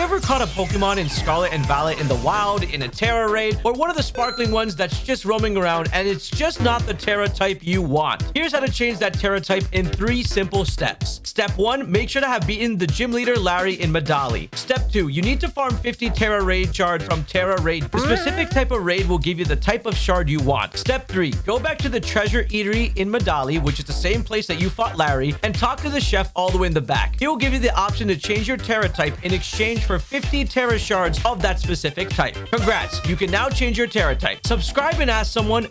you ever caught a Pokemon in Scarlet and Violet in the wild, in a Tera raid, or one of the sparkling ones that's just roaming around and it's just not the Tera type you want? Here's how to change that Tera type in three simple steps. Step 1, make sure to have beaten the gym leader Larry in Medali. Step 2, you need to farm 50 Tera raid shards from Tera raid. The specific type of raid will give you the type of shard you want. Step 3, go back to the treasure eatery in Medali, which is the same place that you fought Larry, and talk to the chef all the way in the back. He will give you the option to change your Tera type in exchange for 50 Tera shards of that specific type. Congrats, you can now change your Tera type. Subscribe and ask someone